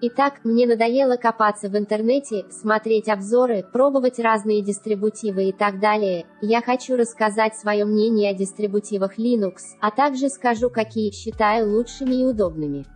Итак, мне надоело копаться в интернете, смотреть обзоры, пробовать разные дистрибутивы и так далее. Я хочу рассказать свое мнение о дистрибутивах Linux, а также скажу, какие считаю лучшими и удобными.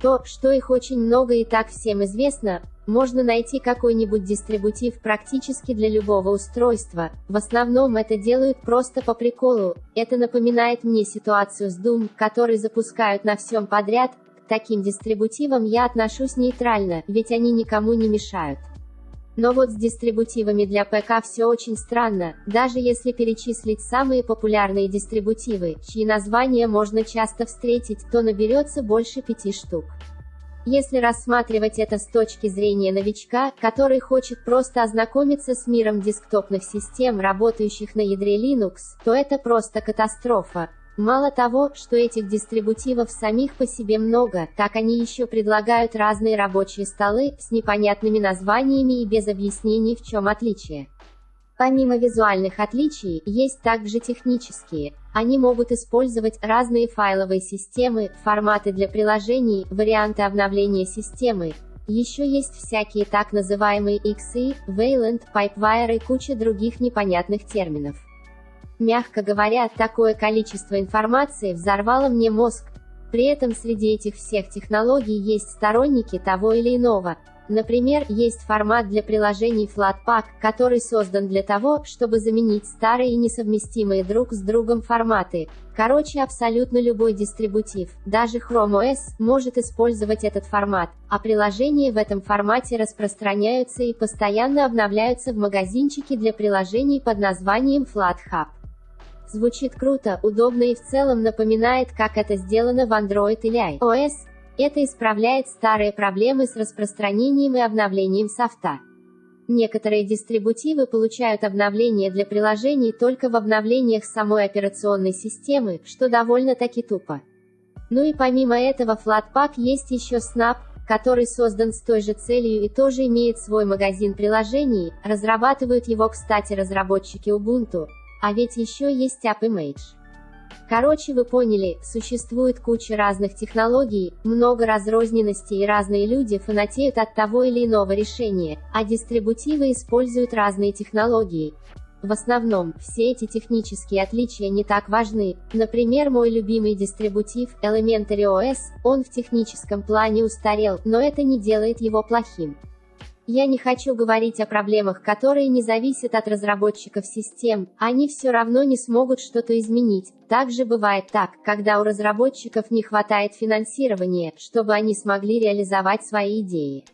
То, что их очень много и так всем известно, можно найти какой-нибудь дистрибутив практически для любого устройства. В основном это делают просто по приколу. Это напоминает мне ситуацию с Doom, который запускают на всем подряд, таким дистрибутивам я отношусь нейтрально, ведь они никому не мешают. Но вот с дистрибутивами для ПК все очень странно, даже если перечислить самые популярные дистрибутивы, чьи названия можно часто встретить, то наберется больше пяти штук. Если рассматривать это с точки зрения новичка, который хочет просто ознакомиться с миром десктопных систем, работающих на ядре Linux, то это просто катастрофа. Мало того, что этих дистрибутивов самих по себе много, так они еще предлагают разные рабочие столы, с непонятными названиями и без объяснений в чем отличие. Помимо визуальных отличий, есть также технические. Они могут использовать разные файловые системы, форматы для приложений, варианты обновления системы. Еще есть всякие так называемые XE, Wayland, Pipewire и куча других непонятных терминов. Мягко говоря, такое количество информации взорвало мне мозг. При этом среди этих всех технологий есть сторонники того или иного. Например, есть формат для приложений Flatpak, который создан для того, чтобы заменить старые и несовместимые друг с другом форматы. Короче, абсолютно любой дистрибутив, даже Chrome OS, может использовать этот формат, а приложения в этом формате распространяются и постоянно обновляются в магазинчике для приложений под названием FlatHub. Звучит круто, удобно и в целом напоминает, как это сделано в Android или iOS. Это исправляет старые проблемы с распространением и обновлением софта. Некоторые дистрибутивы получают обновления для приложений только в обновлениях самой операционной системы, что довольно-таки тупо. Ну и помимо этого Flatpak есть еще Snap, который создан с той же целью и тоже имеет свой магазин приложений, разрабатывают его, кстати, разработчики Ubuntu, а ведь еще есть AppImage. Короче, вы поняли, существует куча разных технологий, много разрозненности и разные люди фанатеют от того или иного решения, а дистрибутивы используют разные технологии. В основном, все эти технические отличия не так важны. Например, мой любимый дистрибутив, Elementary OS, он в техническом плане устарел, но это не делает его плохим. Я не хочу говорить о проблемах, которые не зависят от разработчиков систем, они все равно не смогут что-то изменить. Также бывает так, когда у разработчиков не хватает финансирования, чтобы они смогли реализовать свои идеи.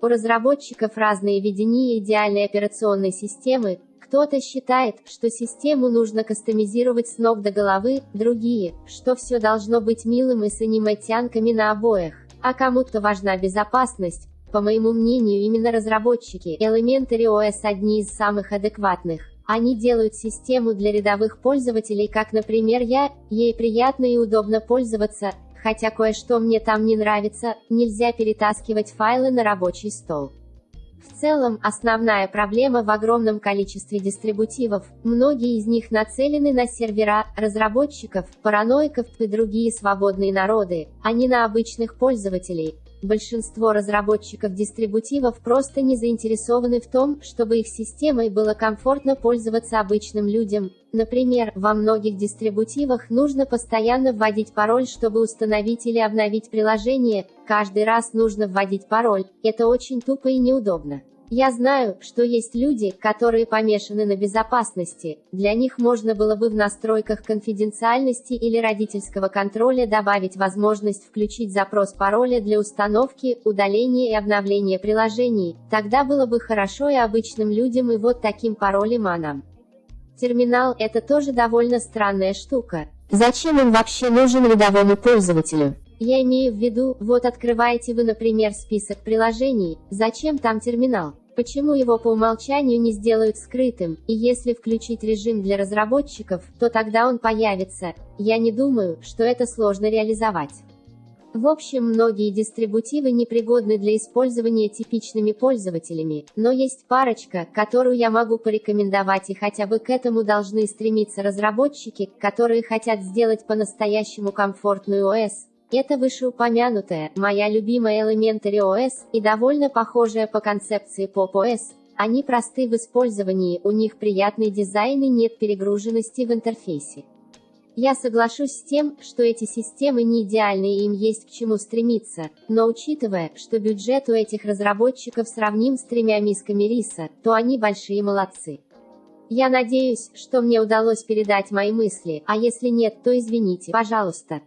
У разработчиков разные видения идеальной операционной системы, кто-то считает, что систему нужно кастомизировать с ног до головы, другие, что все должно быть милым и с аниме-тянками на обоях, а кому-то важна безопасность, по моему мнению, именно разработчики Elementary OS одни из самых адекватных. Они делают систему для рядовых пользователей, как, например, я, ей приятно и удобно пользоваться, хотя кое-что мне там не нравится, нельзя перетаскивать файлы на рабочий стол. В целом, основная проблема в огромном количестве дистрибутивов, многие из них нацелены на сервера, разработчиков, параноиков и другие свободные народы, а не на обычных пользователей, Большинство разработчиков дистрибутивов просто не заинтересованы в том, чтобы их системой было комфортно пользоваться обычным людям. Например, во многих дистрибутивах нужно постоянно вводить пароль, чтобы установить или обновить приложение, каждый раз нужно вводить пароль, это очень тупо и неудобно. Я знаю, что есть люди, которые помешаны на безопасности. Для них можно было бы в настройках конфиденциальности или родительского контроля добавить возможность включить запрос пароля для установки, удаления и обновления приложений. Тогда было бы хорошо и обычным людям и вот таким паролем а нам. Терминал – это тоже довольно странная штука. Зачем он вообще нужен рядовому пользователю? Я имею в виду, вот открываете вы, например, список приложений, зачем там терминал? Почему его по умолчанию не сделают скрытым, и если включить режим для разработчиков, то тогда он появится. Я не думаю, что это сложно реализовать. В общем, многие дистрибутивы непригодны для использования типичными пользователями, но есть парочка, которую я могу порекомендовать и хотя бы к этому должны стремиться разработчики, которые хотят сделать по-настоящему комфортную ОС, Это вышеупомянутая, моя любимая Elementary OS, и довольно похожая по концепции Pop OS. Они просты в использовании, у них приятный дизайн и нет перегруженности в интерфейсе. Я соглашусь с тем, что эти системы не идеальны и им есть к чему стремиться, но учитывая, что бюджет у этих разработчиков сравним с тремя мисками риса, то они большие молодцы. Я надеюсь, что мне удалось передать мои мысли, а если нет, то извините, пожалуйста.